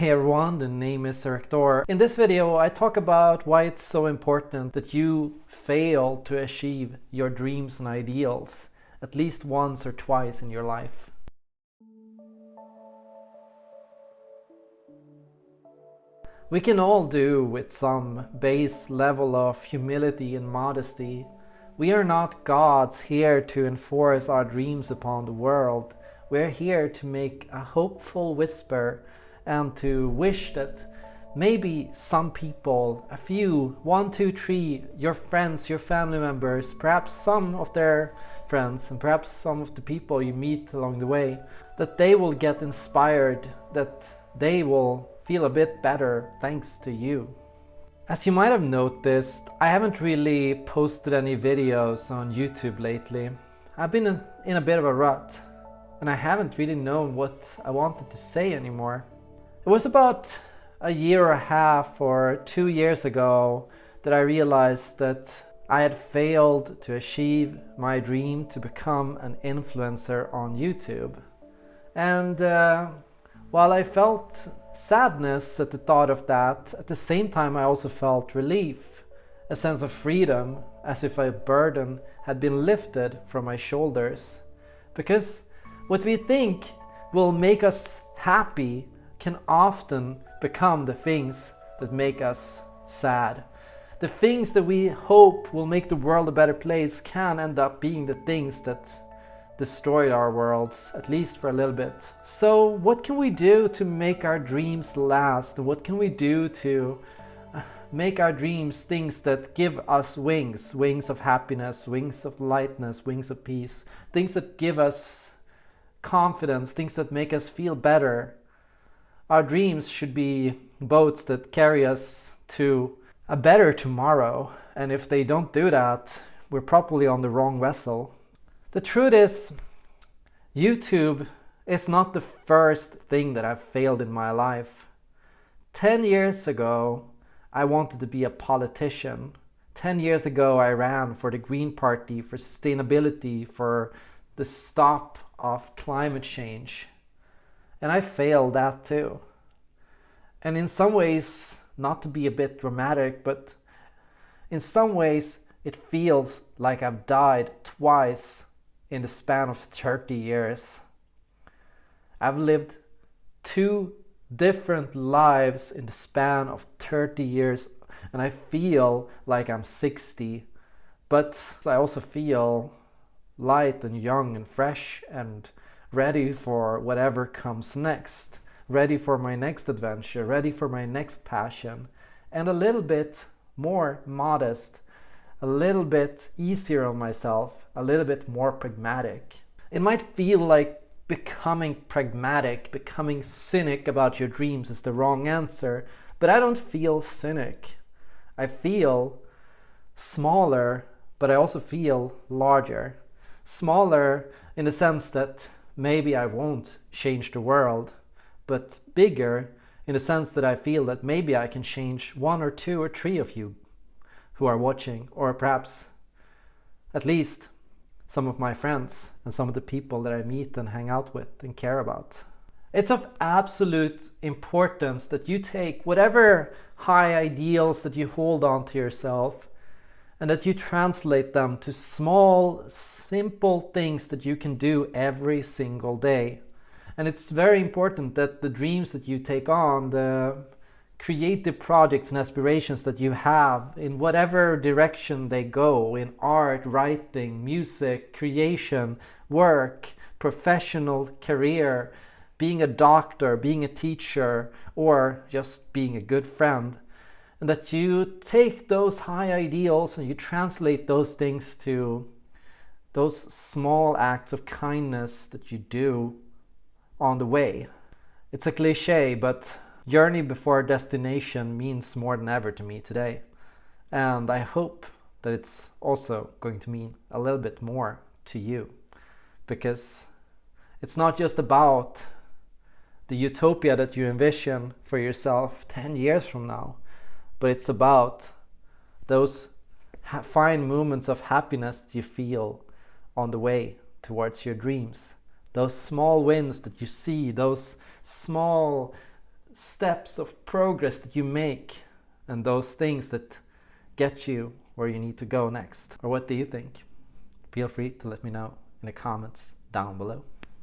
Hey everyone, the name is Erector. In this video I talk about why it's so important that you fail to achieve your dreams and ideals at least once or twice in your life. We can all do with some base level of humility and modesty. We are not gods here to enforce our dreams upon the world. We're here to make a hopeful whisper and to wish that maybe some people, a few, one, two, three, your friends, your family members, perhaps some of their friends and perhaps some of the people you meet along the way, that they will get inspired, that they will feel a bit better thanks to you. As you might have noticed, I haven't really posted any videos on YouTube lately. I've been in a bit of a rut and I haven't really known what I wanted to say anymore. It was about a year and a half or two years ago that I realized that I had failed to achieve my dream to become an influencer on YouTube. And uh, while I felt sadness at the thought of that, at the same time I also felt relief, a sense of freedom, as if a burden had been lifted from my shoulders. Because what we think will make us happy can often become the things that make us sad. The things that we hope will make the world a better place can end up being the things that destroyed our worlds, at least for a little bit. So what can we do to make our dreams last? What can we do to uh, make our dreams things that give us wings, wings of happiness, wings of lightness, wings of peace, things that give us confidence, things that make us feel better. Our dreams should be boats that carry us to a better tomorrow. And if they don't do that, we're probably on the wrong vessel. The truth is, YouTube is not the first thing that I've failed in my life. 10 years ago, I wanted to be a politician. 10 years ago, I ran for the Green Party, for sustainability, for the stop of climate change. And I failed that too. And in some ways, not to be a bit dramatic, but in some ways, it feels like I've died twice in the span of 30 years. I've lived two different lives in the span of 30 years and I feel like I'm 60 but I also feel light and young and fresh and ready for whatever comes next ready for my next adventure ready for my next passion and a little bit more modest a little bit easier on myself, a little bit more pragmatic. It might feel like becoming pragmatic, becoming cynic about your dreams is the wrong answer, but I don't feel cynic. I feel smaller, but I also feel larger. Smaller in the sense that maybe I won't change the world, but bigger in the sense that I feel that maybe I can change one or two or three of you who are watching, or perhaps at least some of my friends and some of the people that I meet and hang out with and care about. It's of absolute importance that you take whatever high ideals that you hold on to yourself and that you translate them to small, simple things that you can do every single day. And it's very important that the dreams that you take on, the creative projects and aspirations that you have in whatever direction they go in art, writing, music, creation, work, professional career, being a doctor, being a teacher, or just being a good friend. And that you take those high ideals and you translate those things to those small acts of kindness that you do on the way. It's a cliche, but Journey before destination means more than ever to me today. And I hope that it's also going to mean a little bit more to you. Because it's not just about the utopia that you envision for yourself 10 years from now, but it's about those fine moments of happiness you feel on the way towards your dreams. Those small wins that you see, those small steps of progress that you make and those things that get you where you need to go next? Or what do you think? Feel free to let me know in the comments down below.